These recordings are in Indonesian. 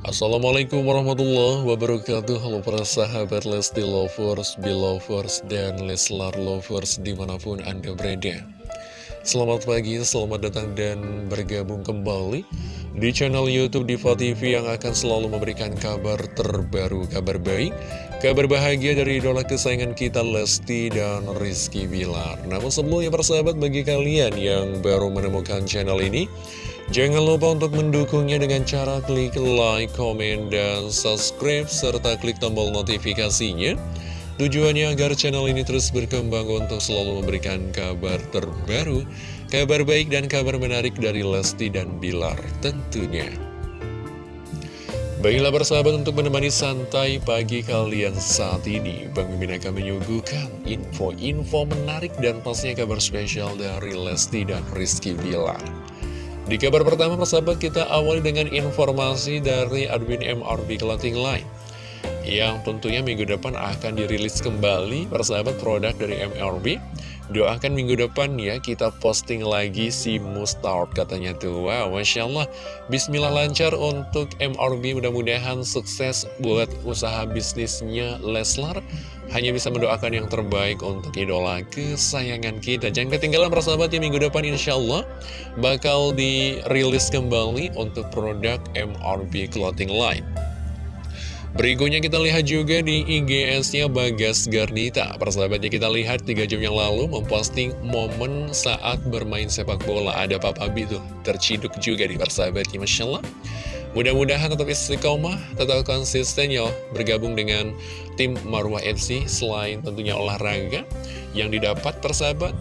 Assalamualaikum warahmatullahi wabarakatuh. Halo para sahabat Lesti Lovers, Belovers, dan Leslar Lovers di mana pun Anda berada. Selamat pagi, selamat datang dan bergabung kembali di channel Youtube Diva TV yang akan selalu memberikan kabar terbaru, kabar baik Kabar bahagia dari idola kesayangan kita Lesti dan Rizky Bilar. Namun sebelumnya persahabat bagi kalian yang baru menemukan channel ini Jangan lupa untuk mendukungnya dengan cara klik like, komen, dan subscribe, serta klik tombol notifikasinya. Tujuannya agar channel ini terus berkembang untuk selalu memberikan kabar terbaru, kabar baik dan kabar menarik dari Lesti dan Bilar tentunya. Baiklah bersahabat untuk menemani santai pagi kalian saat ini Bang Mimin akan menyuguhkan info-info menarik dan pastinya kabar spesial dari Lesti dan Rizky Bilar di kabar pertama persahabat kita awali dengan informasi dari admin MRB Clothing Line Yang tentunya minggu depan akan dirilis kembali persahabat produk dari MRB Doakan minggu depan ya kita posting lagi si Mustard katanya tuh. Wow Masya Allah. Bismillah lancar untuk MRB mudah-mudahan sukses buat usaha bisnisnya Leslar hanya bisa mendoakan yang terbaik untuk idola kesayangan kita. Jangan ketinggalan persahabat ya minggu depan insya Allah Bakal dirilis kembali untuk produk MRB Clothing Line. Berikutnya kita lihat juga di IGS-nya Bagas Garnita. Persahabatnya kita lihat 3 jam yang lalu memposting momen saat bermain sepak bola. Ada Papa B tuh terciduk juga di persahabatnya Masya Allah Mudah-mudahan tetap istiqomah, tetap konsisten ya bergabung dengan tim Marwah FC selain tentunya olahraga yang didapat persahabat.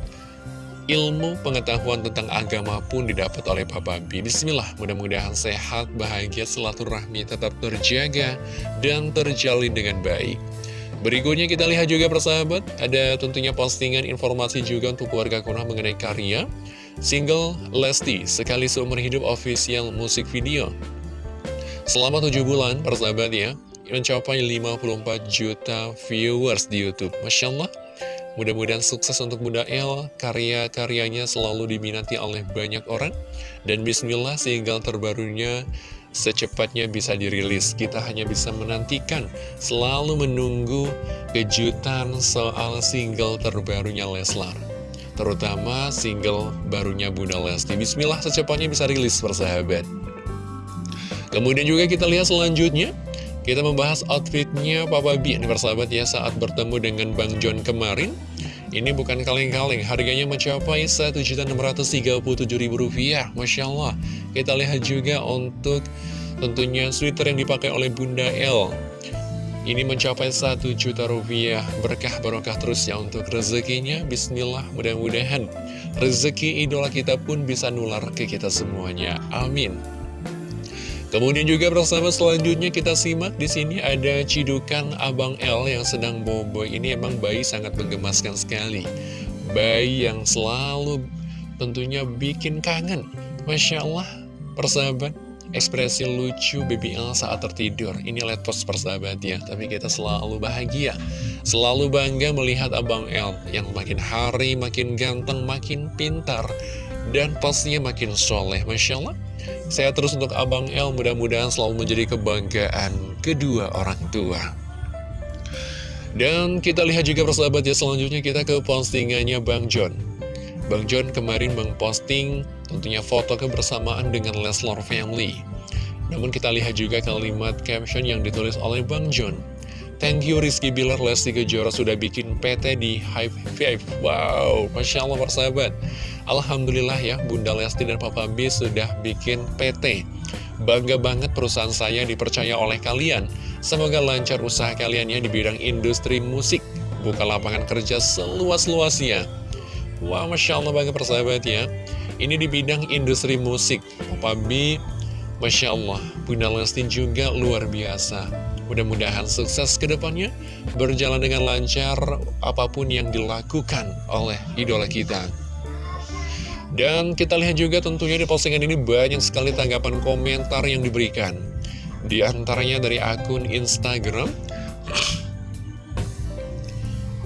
Ilmu pengetahuan tentang agama pun didapat oleh Papa B. Bismillah, mudah-mudahan sehat, bahagia, rahmi tetap terjaga dan terjalin dengan baik. Berikutnya kita lihat juga persahabat, ada tentunya postingan informasi juga untuk keluarga Kunah mengenai karya single Lesti, sekali seumur hidup official musik video. Selama 7 bulan, persahabat ya, mencapai 54 juta viewers di Youtube. Masya Allah, mudah-mudahan sukses untuk Bunda El, karya-karyanya selalu diminati oleh banyak orang. Dan bismillah, single terbarunya secepatnya bisa dirilis. Kita hanya bisa menantikan, selalu menunggu kejutan soal single terbarunya Leslar. Terutama single barunya Bunda Lesti. Bismillah, secepatnya bisa rilis persahabat. Kemudian juga kita lihat selanjutnya Kita membahas outfitnya Papa B. Ini persahabat ya saat bertemu dengan Bang John kemarin. Ini bukan kaleng-kaleng Harganya mencapai Rp1.637.000 Masya Allah. Kita lihat juga untuk tentunya sweater yang dipakai oleh Bunda L. Ini mencapai 1 juta rupiah. Berkah barokah terus ya untuk rezekinya. Bismillah mudah-mudahan Rezeki idola kita pun bisa nular ke kita semuanya. Amin Kemudian juga bersama selanjutnya kita simak di sini ada cidukan Abang L yang sedang bobo. Ini emang bayi sangat menggemaskan sekali. Bayi yang selalu tentunya bikin kangen. Masya Allah, persahabat, ekspresi lucu baby L saat tertidur. Ini let post persahabat ya, tapi kita selalu bahagia. Selalu bangga melihat Abang L yang makin hari makin ganteng, makin pintar. Dan pastinya makin soleh, Masya Allah saya terus untuk Abang El, mudah-mudahan selalu menjadi kebanggaan kedua orang tua. Dan kita lihat juga persahabat ya, selanjutnya kita ke postingannya Bang John. Bang John kemarin memposting tentunya foto kebersamaan dengan Leslar Family. Namun kita lihat juga kalimat caption yang ditulis oleh Bang John. Thank you Rizky Bilar Lesti Kejora sudah bikin PT di Hive Five. Wow, Masya Allah persahabat. Alhamdulillah ya Bunda Lesti dan Papa B sudah bikin PT Bangga banget perusahaan saya dipercaya oleh kalian. Semoga lancar usaha kalian ya di bidang industri musik. Buka lapangan kerja seluas-luasnya. Wah wow, Masya Allah banget persahabat ya. Ini di bidang industri musik. Papa B Masya Allah Bunda Lesti juga luar biasa. Mudah-mudahan sukses ke depannya. Berjalan dengan lancar apa pun yang dilakukan oleh idola kita dan kita lihat juga tentunya di postingan ini banyak sekali tanggapan komentar yang diberikan. Di antaranya dari akun Instagram,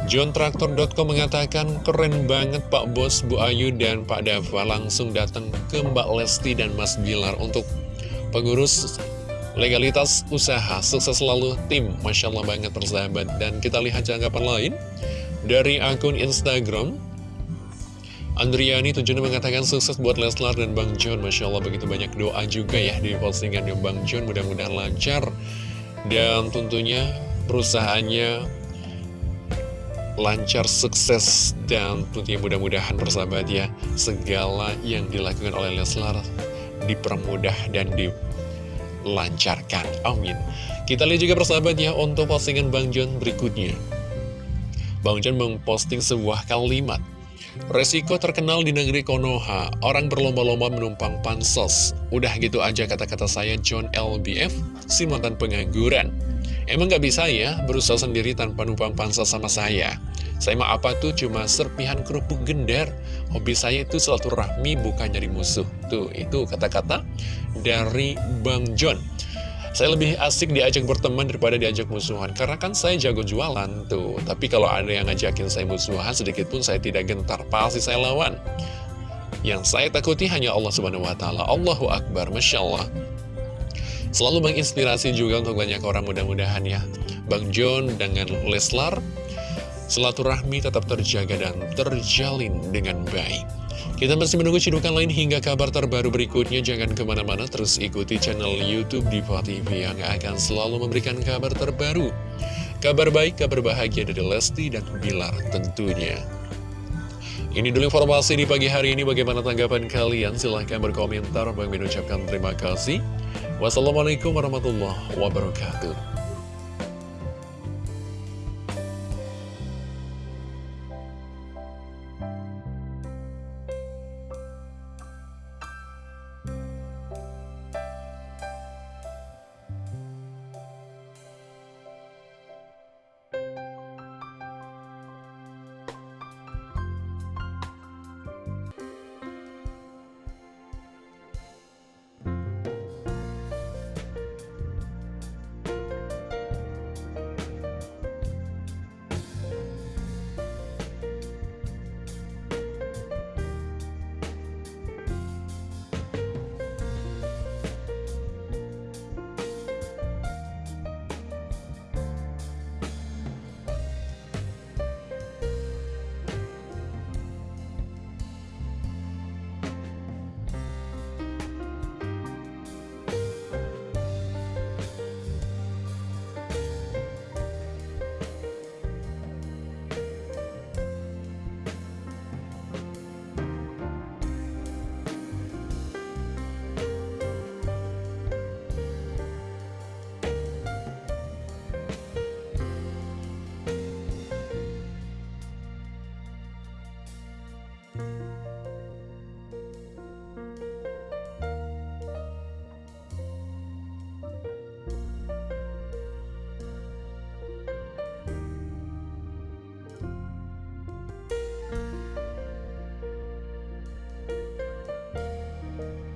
JohnTraktor.com mengatakan keren banget Pak Bos, Bu Ayu, dan Pak Dava langsung datang ke Mbak Lesti dan Mas Bilar untuk pengurus legalitas usaha, sukses selalu tim, Masya Allah banget persahabat. Dan kita lihat tanggapan lain dari akun Instagram, Andriani tujuannya mengatakan sukses buat Leslar dan Bang John. Masya Allah begitu banyak doa juga ya di postingan Bang John. Mudah-mudahan lancar. Dan tentunya perusahaannya lancar, sukses Dan tentunya mudah-mudahan persahabat ya. Segala yang dilakukan oleh Leslar dipermudah dan dilancarkan. Amin. Kita lihat juga persahabat ya untuk postingan Bang John berikutnya. Bang John memposting sebuah kalimat Resiko terkenal di negeri Konoha, orang berlomba-lomba menumpang pansos. Udah gitu aja kata-kata saya John LBF, si mantan pengangguran. Emang gak bisa ya berusaha sendiri tanpa numpang pansos sama saya? Saya mah apa tuh cuma serpihan kerupuk gendar. Hobi saya itu rahmi bukan nyari musuh. Tuh, itu kata-kata dari Bang John. Saya lebih asik diajak berteman daripada diajak musuhan. Karena kan saya jago jualan tuh. Tapi kalau ada yang ngajakin saya musuhan Sedikit pun saya tidak gentar. Pasti saya lawan. Yang saya takuti hanya Allah subhanahu wa ta'ala. Allahu Akbar, Masya Allah. Selalu menginspirasi juga untuk banyak orang mudah-mudahan ya. Bang John dengan Leslar Silaturahmi tetap terjaga dan terjalin dengan baik kita masih menunggu cidukan lain hingga kabar terbaru berikutnya. Jangan ke mana-mana, terus ikuti channel Youtube Diva TV yang akan selalu memberikan kabar terbaru. Kabar baik, kabar bahagia dari Lesti dan Bilar tentunya. Ini dulu informasi di pagi hari ini. Bagaimana tanggapan kalian? Silahkan berkomentar. Bang ucapkan terima kasih. Wassalamualaikum warahmatullahi wabarakatuh.